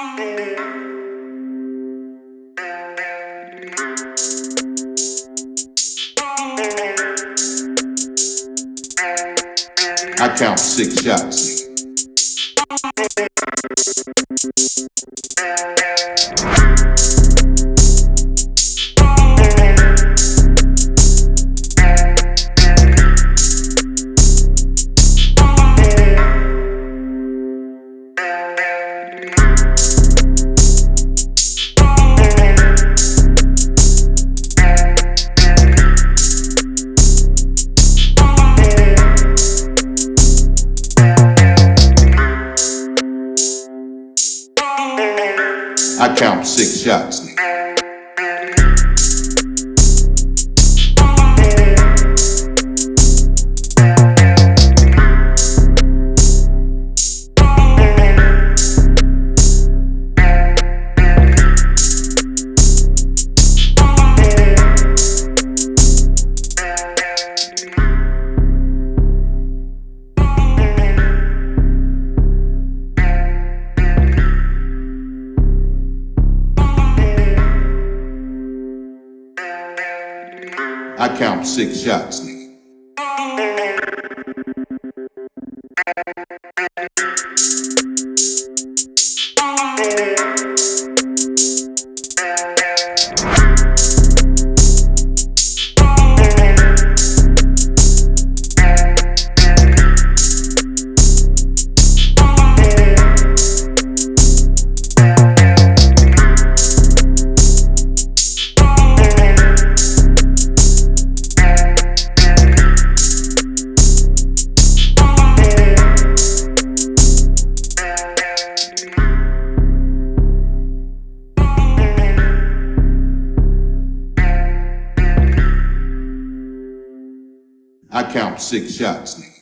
I count six shots. I count six shots. I count six shots. I count six shots.